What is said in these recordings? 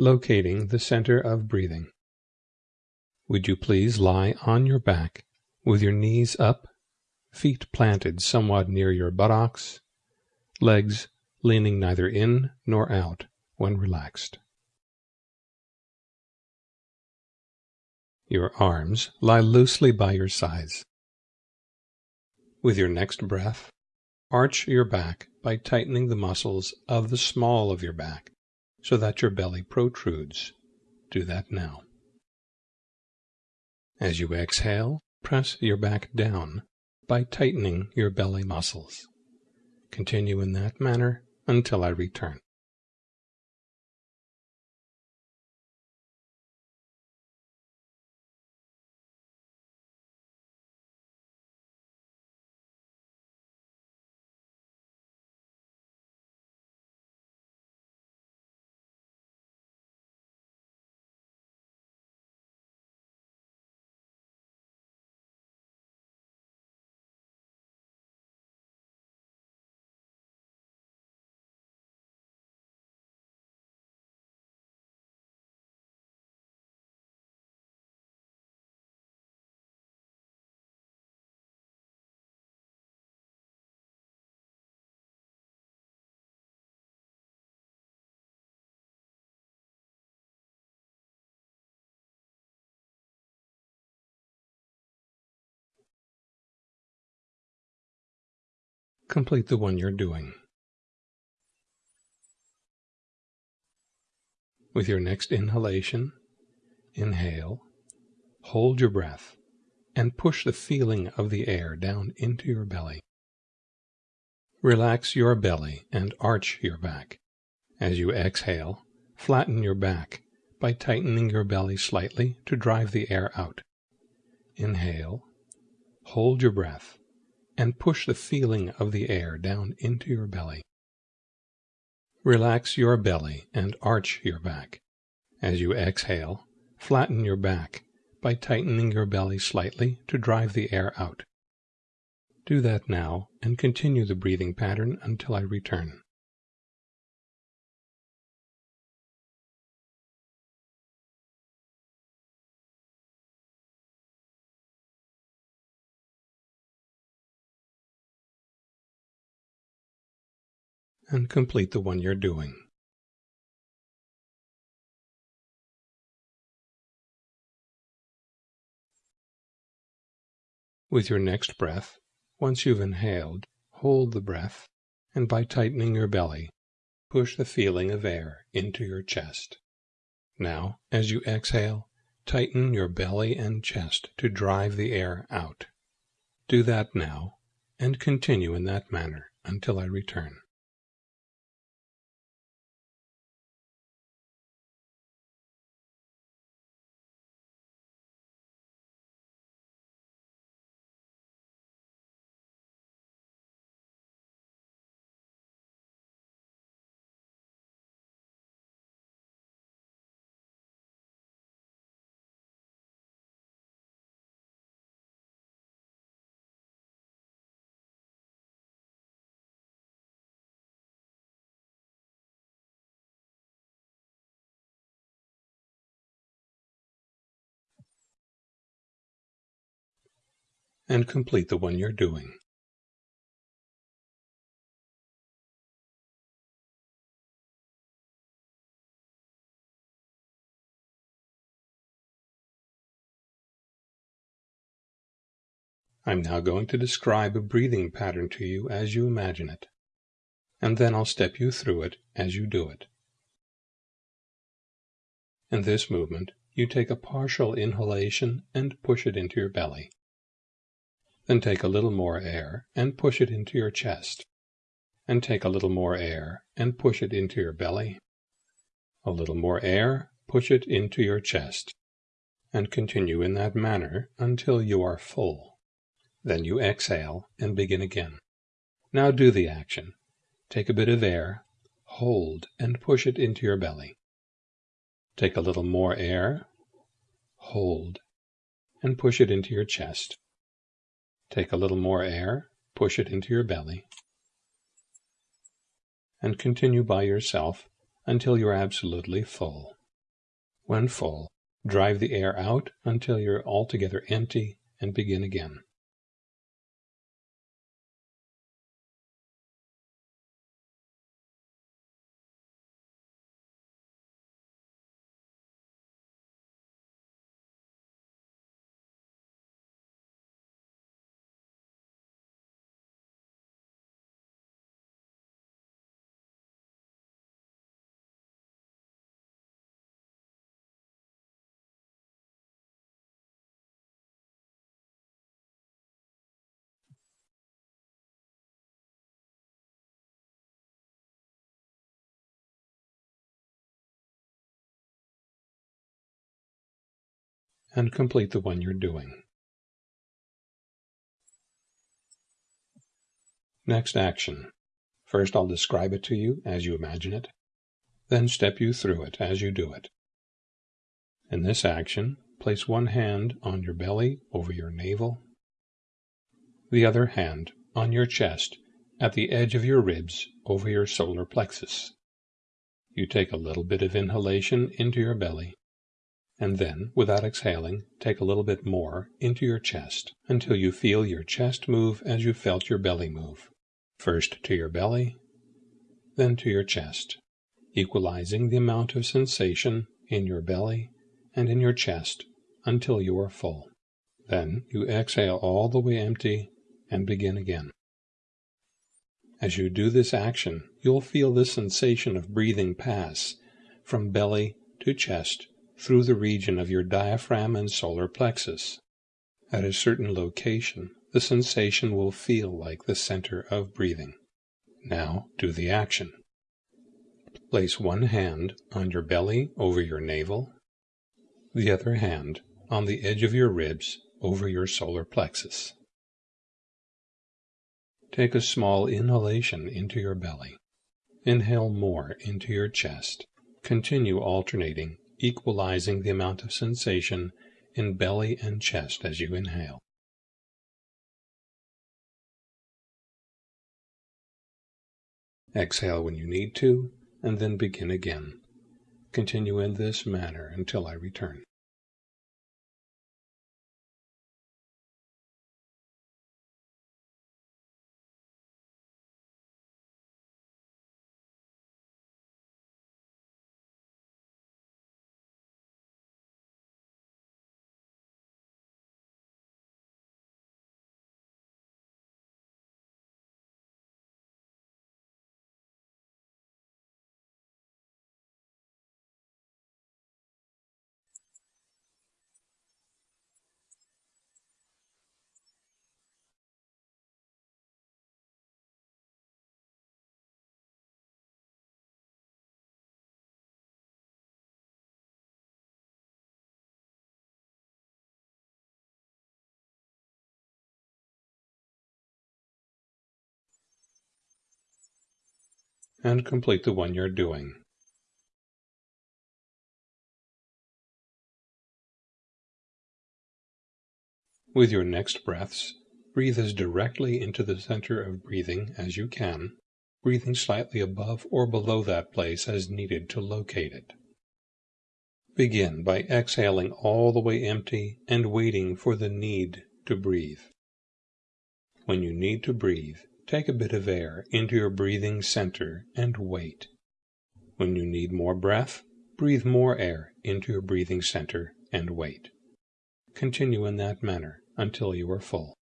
locating the center of breathing. Would you please lie on your back with your knees up, feet planted somewhat near your buttocks, legs leaning neither in nor out when relaxed. Your arms lie loosely by your sides. With your next breath, arch your back by tightening the muscles of the small of your back so that your belly protrudes. Do that now. As you exhale, press your back down by tightening your belly muscles. Continue in that manner until I return. Complete the one you're doing. With your next inhalation, inhale, hold your breath, and push the feeling of the air down into your belly. Relax your belly and arch your back. As you exhale, flatten your back by tightening your belly slightly to drive the air out. Inhale, hold your breath, and push the feeling of the air down into your belly. Relax your belly and arch your back. As you exhale, flatten your back by tightening your belly slightly to drive the air out. Do that now and continue the breathing pattern until I return. And complete the one you're doing. With your next breath, once you've inhaled, hold the breath, and by tightening your belly, push the feeling of air into your chest. Now, as you exhale, tighten your belly and chest to drive the air out. Do that now, and continue in that manner until I return. And complete the one you're doing. I'm now going to describe a breathing pattern to you as you imagine it, and then I'll step you through it as you do it. In this movement, you take a partial inhalation and push it into your belly. Then take a little more air and push it into your chest. And take a little more air and push it into your belly. A little more air, push it into your chest. And continue in that manner until you are full. Then you exhale and begin again. Now do the action. Take a bit of air, hold, and push it into your belly. Take a little more air, hold, and push it into your chest. Take a little more air, push it into your belly, and continue by yourself until you're absolutely full. When full, drive the air out until you're altogether empty and begin again. And complete the one you're doing. Next action. First I'll describe it to you as you imagine it, then step you through it as you do it. In this action, place one hand on your belly over your navel, the other hand on your chest at the edge of your ribs over your solar plexus. You take a little bit of inhalation into your belly and then, without exhaling, take a little bit more into your chest until you feel your chest move as you felt your belly move. First to your belly, then to your chest, equalizing the amount of sensation in your belly and in your chest until you are full. Then you exhale all the way empty and begin again. As you do this action, you'll feel the sensation of breathing pass from belly to chest through the region of your diaphragm and solar plexus. At a certain location, the sensation will feel like the center of breathing. Now do the action. Place one hand on your belly over your navel, the other hand on the edge of your ribs over your solar plexus. Take a small inhalation into your belly. Inhale more into your chest. Continue alternating equalizing the amount of sensation in belly and chest as you inhale. Exhale when you need to, and then begin again. Continue in this manner until I return. And complete the one you're doing. With your next breaths, breathe as directly into the center of breathing as you can, breathing slightly above or below that place as needed to locate it. Begin by exhaling all the way empty and waiting for the need to breathe. When you need to breathe, Take a bit of air into your breathing center and wait. When you need more breath, breathe more air into your breathing center and wait. Continue in that manner until you are full.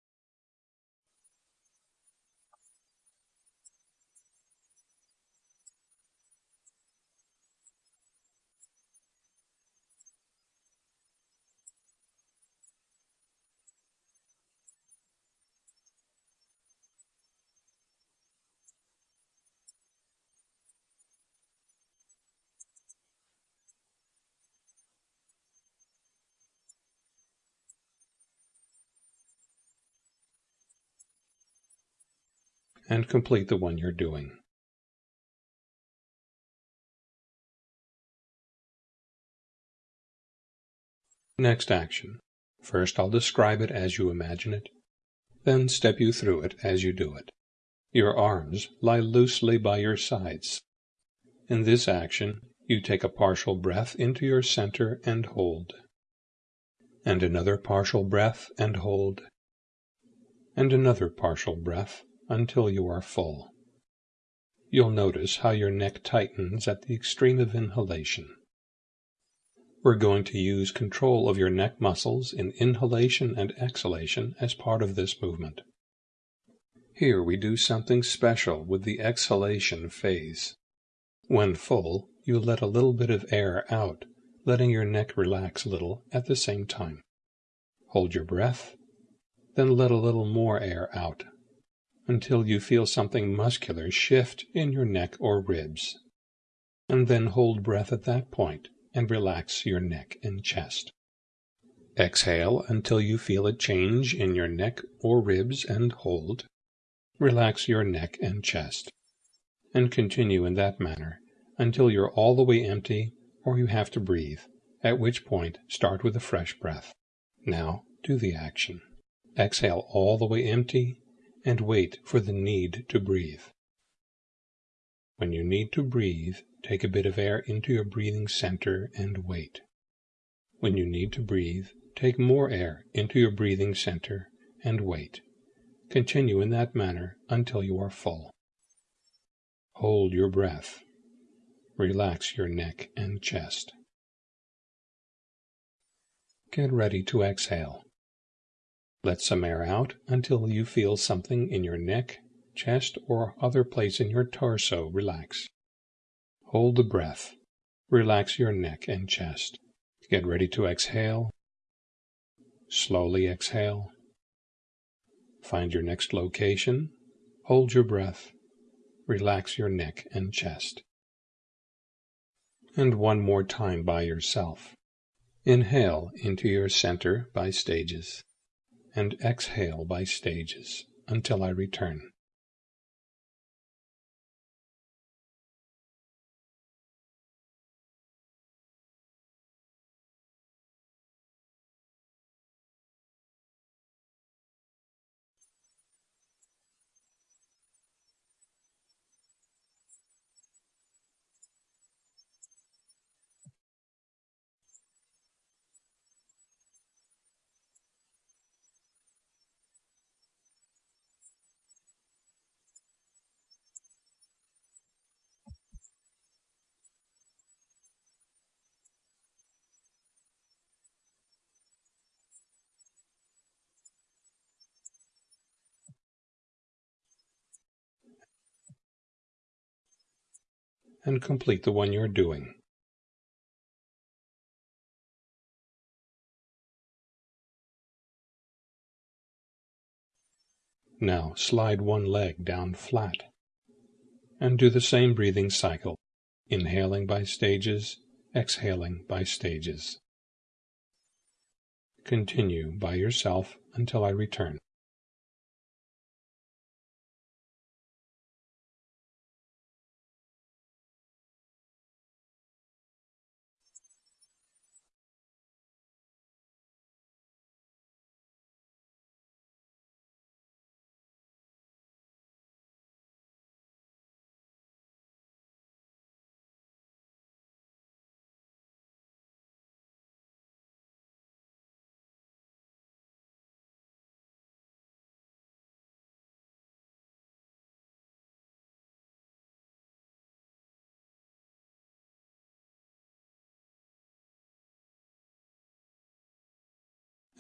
And complete the one you're doing. Next action. First I'll describe it as you imagine it, then step you through it as you do it. Your arms lie loosely by your sides. In this action, You take a partial breath into your center and hold. And another partial breath and hold. And another partial breath until you are full. You'll notice how your neck tightens at the extreme of inhalation. We're going to use control of your neck muscles in inhalation and exhalation as part of this movement. Here we do something special with the exhalation phase. When full, you let a little bit of air out, letting your neck relax a little at the same time. Hold your breath, then let a little more air out until you feel something muscular shift in your neck or ribs. And then hold breath at that point and relax your neck and chest. Exhale until you feel a change in your neck or ribs and hold. Relax your neck and chest. And continue in that manner until you're all the way empty or you have to breathe, at which point start with a fresh breath. Now do the action. Exhale all the way empty and wait for the need to breathe. When you need to breathe, Take a bit of air into your breathing center and wait. When you need to breathe, take more air into your breathing center and wait. Continue in that manner until you are full. Hold your breath. Relax your neck and chest. Get ready to exhale. Let some air out until you feel something in your neck, chest, or other place in your torso relax. Hold the breath. Relax your neck and chest. Get ready to exhale. Slowly exhale. Find your next location. Hold your breath. Relax your neck and chest. And one more time by yourself. Inhale into your center by stages, and exhale by stages until I return. And complete the one you're doing. Now slide one leg down flat and do the same breathing cycle, inhaling by stages, exhaling by stages. Continue by yourself until I return.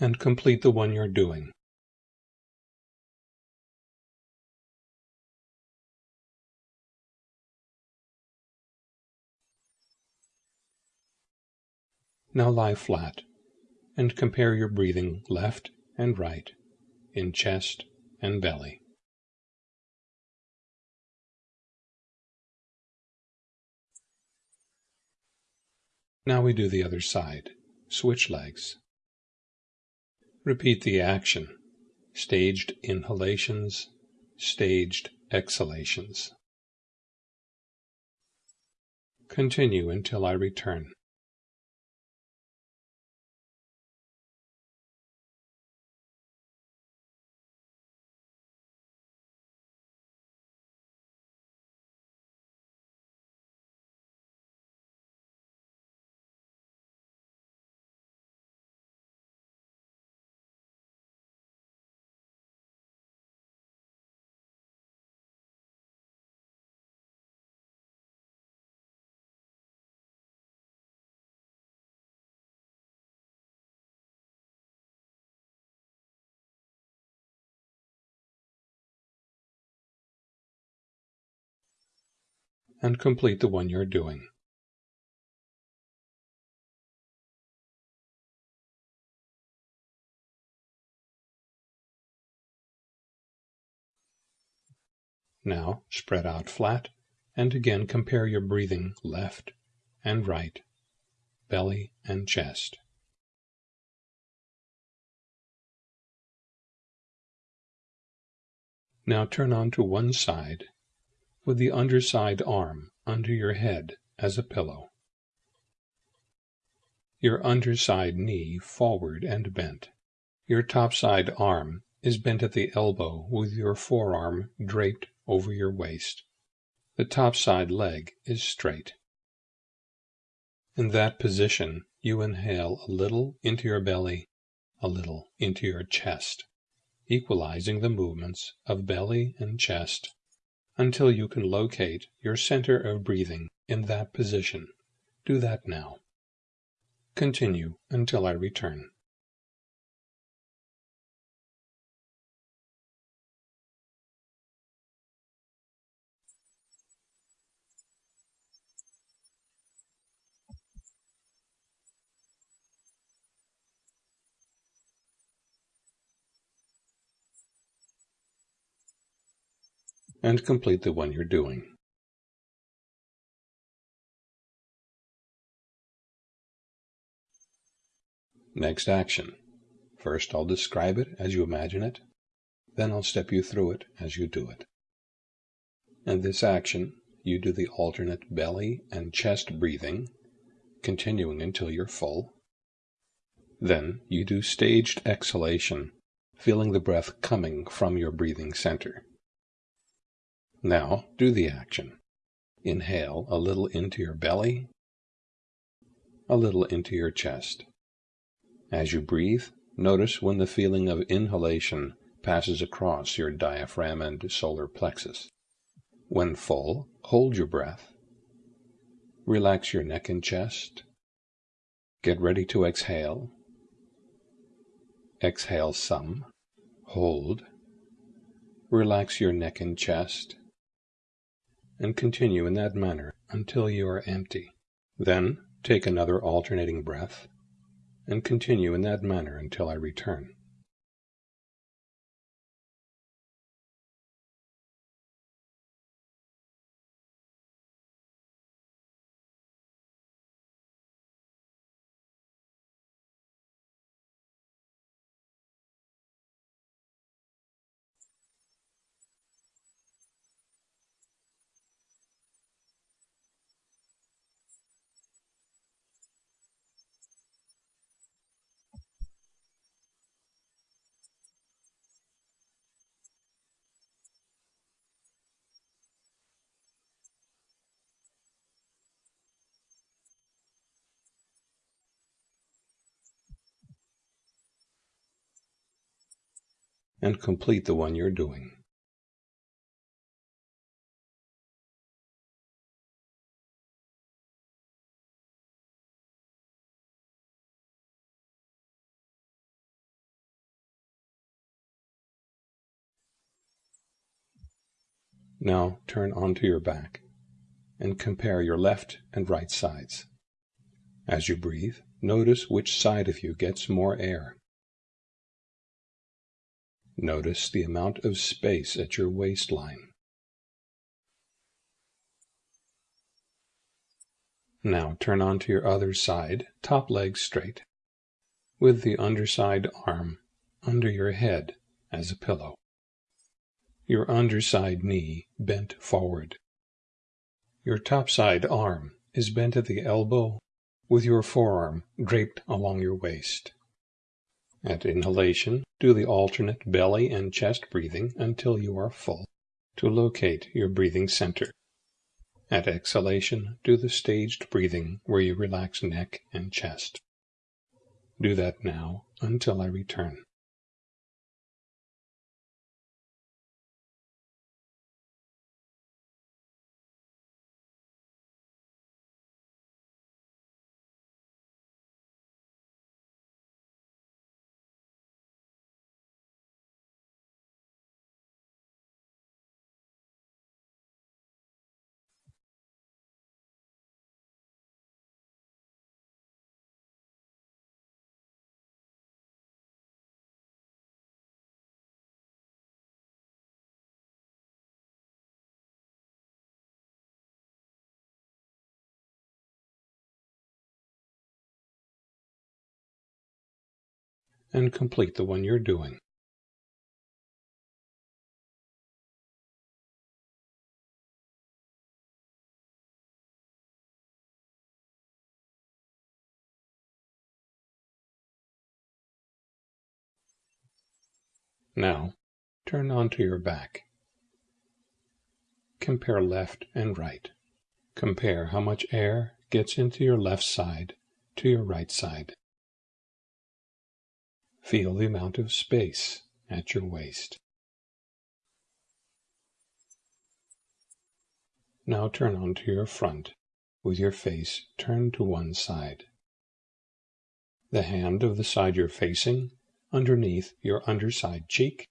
And complete the one you're doing. Now lie flat and compare your breathing left and right in chest and belly. Now we do the other side. Switch legs. Repeat the action. Staged inhalations, staged exhalations. Continue until I return. And complete the one you're doing. Now spread out flat and again compare your breathing left and right, belly and chest. Now turn on to one side with the underside arm under your head as a pillow. Your underside knee forward and bent. Your topside arm is bent at the elbow with your forearm draped over your waist. The topside leg is straight. In that position, you inhale a little into your belly, a little into your chest, equalizing the movements of belly and chest until you can locate your center of breathing in that position. Do that now. Continue until I return. And complete the one you're doing. Next action. First I'll describe it as you imagine it, then I'll step you through it as you do it. In this action, you do the alternate belly and chest breathing, continuing until you're full. Then you do staged exhalation, feeling the breath coming from your breathing center. Now do the action. Inhale a little into your belly, a little into your chest. As you breathe, notice when the feeling of inhalation passes across your diaphragm and solar plexus. When full, hold your breath. Relax your neck and chest. Get ready to exhale. Exhale some. Hold. Relax your neck and chest and continue in that manner until you are empty. Then take another alternating breath and continue in that manner until I return. And complete the one you're doing. Now turn onto your back and compare your left and right sides. As you breathe, notice which side of you gets more air. Notice the amount of space at your waistline. Now turn onto your other side, top leg straight, with the underside arm under your head as a pillow. Your underside knee bent forward. Your topside arm is bent at the elbow with your forearm draped along your waist. At inhalation, do the alternate belly and chest breathing until you are full to locate your breathing center. At exhalation, do the staged breathing where you relax neck and chest. Do that now until I return. And complete the one you're doing. Now, turn onto your back. Compare left and right. Compare how much air gets into your left side to your right side. Feel the amount of space at your waist. Now turn onto your front with your face turned to one side. The hand of the side you're facing underneath your underside cheek.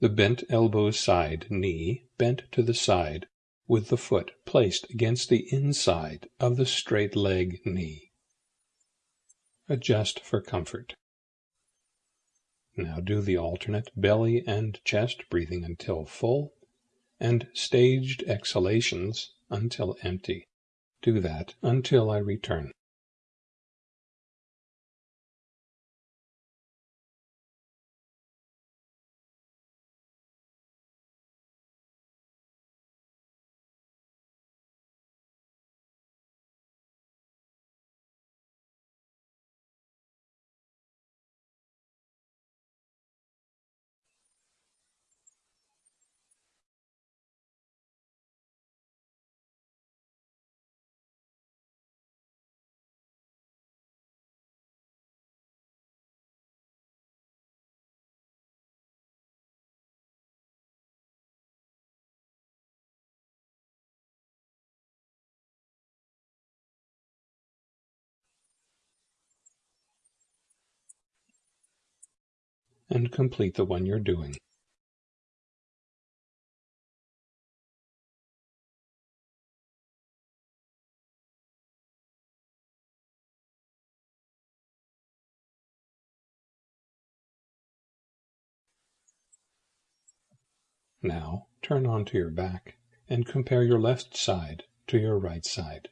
The bent elbow side knee bent to the side with the foot placed against the inside of the straight leg knee. Adjust for comfort. Now do the alternate belly and chest breathing until full and staged exhalations until empty. Do that until I return. And complete the one you're doing. Now turn onto your back and compare your left side to your right side.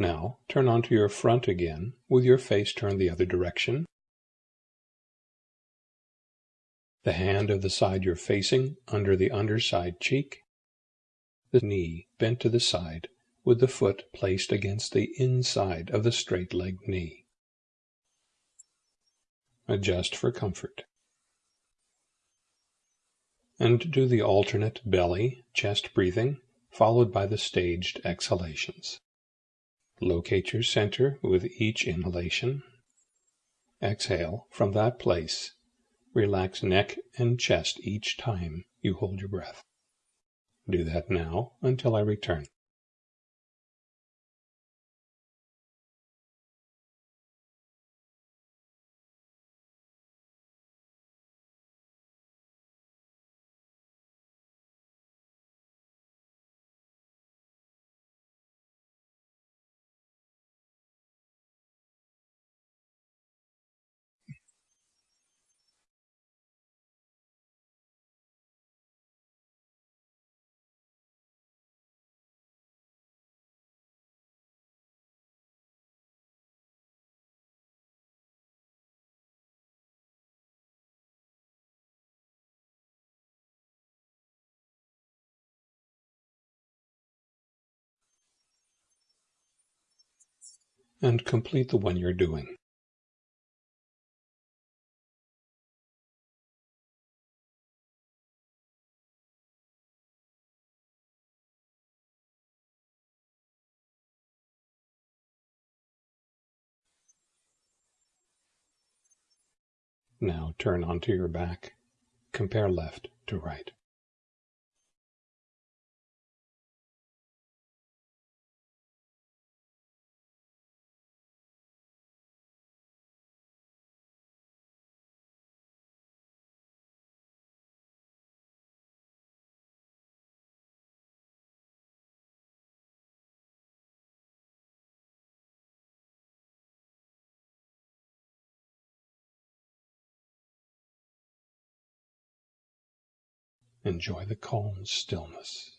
Now turn onto your front again with your face turned the other direction. The hand of the side you're facing under the underside cheek. The knee bent to the side with the foot placed against the inside of the straight leg knee. Adjust for comfort. And do the alternate belly, chest breathing, followed by the staged exhalations. Locate your center with each inhalation. Exhale from that place. Relax neck and chest each time you hold your breath. Do that now until I return. And complete the one you're doing. Now turn onto your back. Compare left to right. Enjoy the calm stillness.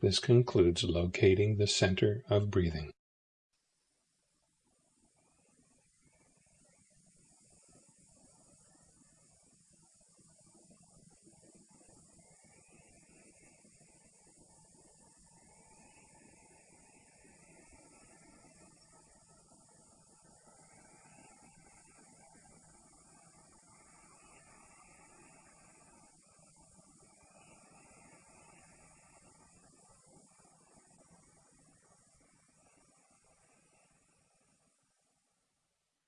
This concludes locating the center of breathing.